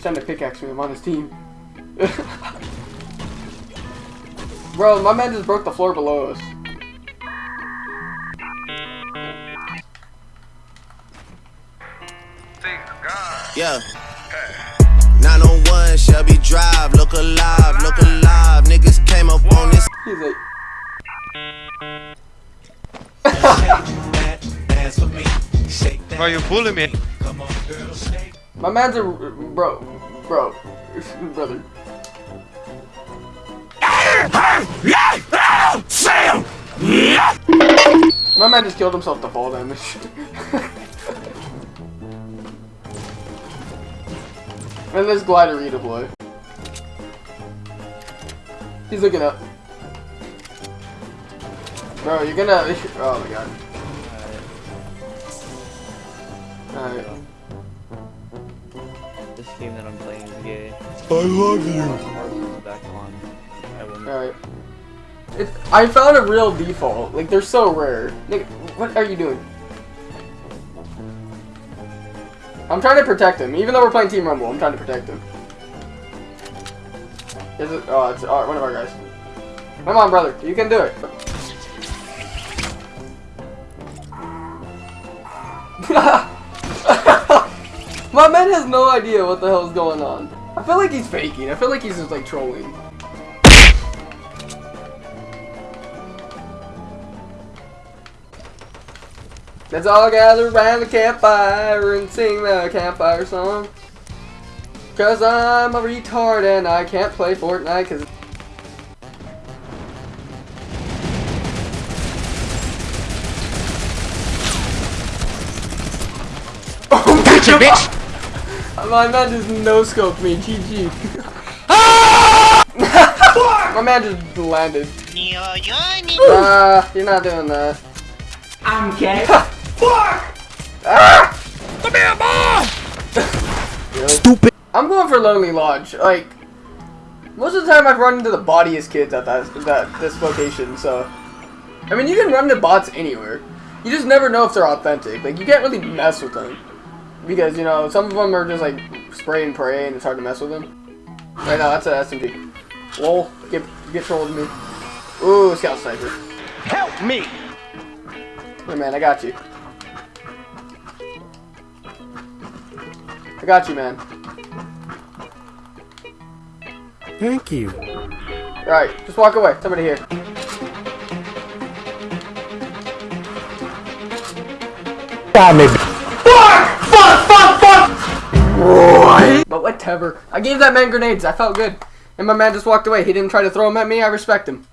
He's trying to pickaxe me. I'm on his team. Bro, my man just broke the floor below us. Yeah. 901 Shelby Drive, look alive, look alive. Niggas came up on this. He's like, Bro, you bully me. My man's a bro, bro, brother. My man just killed himself to fall damage. and this glider redeploy. He's looking up. Bro, you're gonna. Oh my god. Alright. I love you. Alright. I found a real default. Like, they're so rare. Nick, what are you doing? I'm trying to protect him. Even though we're playing Team Rumble, I'm trying to protect him. Is it? Oh, it's uh, one of our guys. Come on, brother. You can do it. My man has no idea what the hell is going on. I feel like he's faking. I feel like he's just like trolling. Let's all gather around the campfire and sing the campfire song. Cause I'm a retard and I can't play Fortnite cause Oh Gotcha, bitch! My man just no scoped me, GG. My man just landed. Ah, you're not doing that. I'm gay. Fuck! Ah! Come here, boy! Stupid. I'm going for Lonely Lodge. Like, most of the time I've run into the bodiest kids at that that this location. So, I mean, you can run into bots anywhere. You just never know if they're authentic. Like, you can't really mess with them because you know some of them are just like spray and pray, and it's hard to mess with them. Right now, that's an SMG. Lol, get get trolled me. Ooh, scout sniper. Help me. Hey man, I got you. I got you, man. Thank you. Alright, just walk away. Somebody here. But whatever. I gave that man grenades. I felt good. And my man just walked away. He didn't try to throw them at me. I respect him.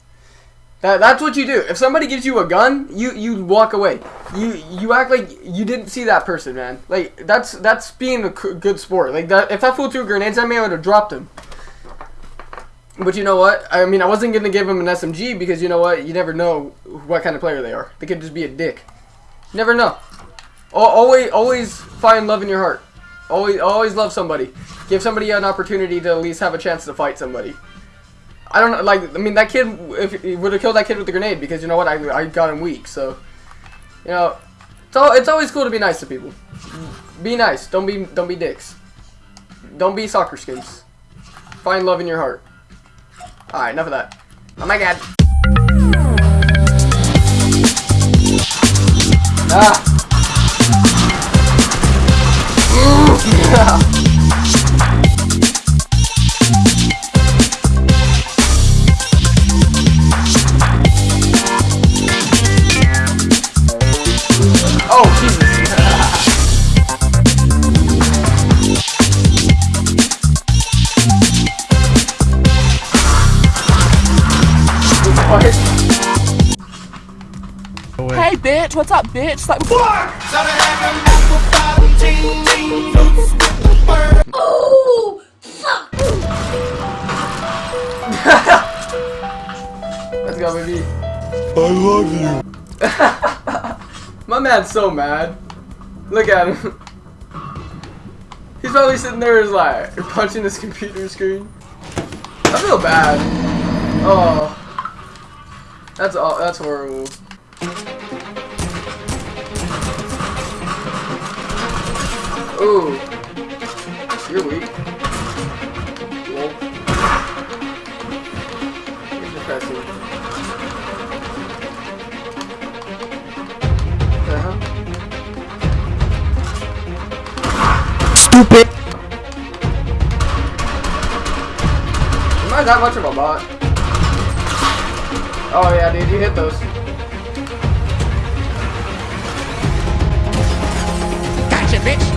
That, that's what you do. If somebody gives you a gun, you you walk away. You you act like you didn't see that person, man. Like that's that's being a good sport. Like that, if that fool threw grenades at me, I would have dropped him. But you know what? I mean, I wasn't gonna give him an SMG because you know what? You never know what kind of player they are. They could just be a dick. Never know. Al- Always always find love in your heart. Always always love somebody. Give somebody an opportunity to at least have a chance to fight somebody. I don't know, like, I mean, that kid, if he would have killed that kid with the grenade, because you know what, I, I got him weak, so, you know, it's, all, it's always cool to be nice to people. Be nice, don't be, don't be dicks. Don't be soccer skins. Find love in your heart. Alright, enough of that. Oh my god. Ah! Bitch, what's up bitch? Like Let's go, baby. I love you. My man's so mad. Look at him. He's probably sitting there is like punching his computer screen. I feel bad. Oh. That's all that's horrible. Ooh. You're weak. You're depressing. Uh-huh. Stupid! Am I that much of a bot? Oh yeah, dude, you hit those. Gotcha, bitch.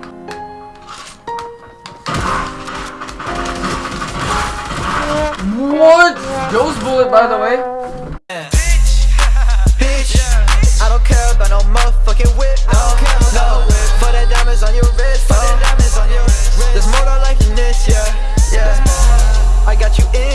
What? Joe's bullet, by the way. Bitch. I don't care about no motherfucking whip. No, no. That diamonds on your wrist. That diamonds on your wrist. There's more to life than this, yeah. Yeah. I got you in.